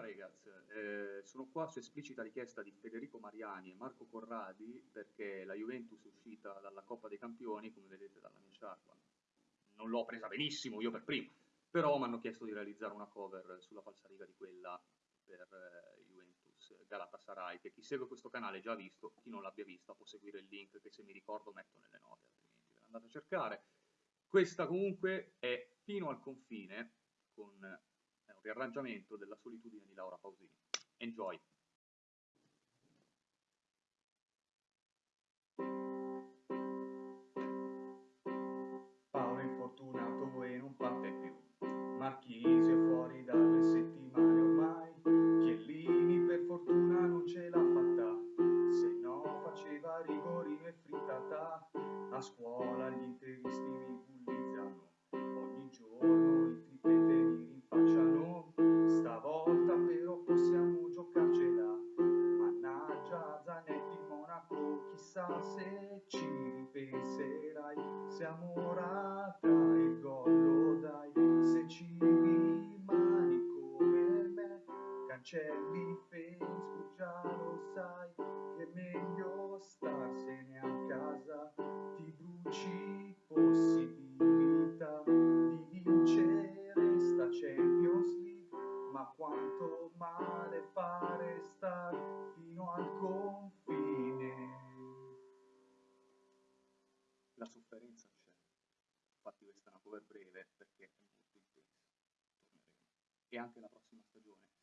Regaz, eh, sono qua su esplicita richiesta di Federico Mariani e Marco Corradi perché la Juventus è uscita dalla Coppa dei Campioni, come vedete dalla mia sciarpa. Non l'ho presa benissimo, io per primo, però mi hanno chiesto di realizzare una cover sulla falsariga di quella per eh, Juventus Galatasaray, che chi segue questo canale già ha visto, chi non l'abbia vista può seguire il link che se mi ricordo metto nelle note, altrimenti ve andate a cercare. Questa comunque è fino al confine con un riarrangiamento della solitudine di Laura Pausini. Enjoy! Paolo è infortunato e non parte più. Marchisio è fuori da due settimane ormai. Chiellini per fortuna non ce l'ha fatta. Se no faceva rigorino e frittata. A scuola gli interisti chissà se ci ripenserai, se amorata il gol dai, se ci rimani come me, cancelli Facebook già lo sai, che è meglio starsene a casa, ti bruci possibilità di vincere sta Champions League, ma quanto male fare star fino al la sofferenza c'è. Infatti questa è una cover breve perché è molto intensa. E anche la prossima stagione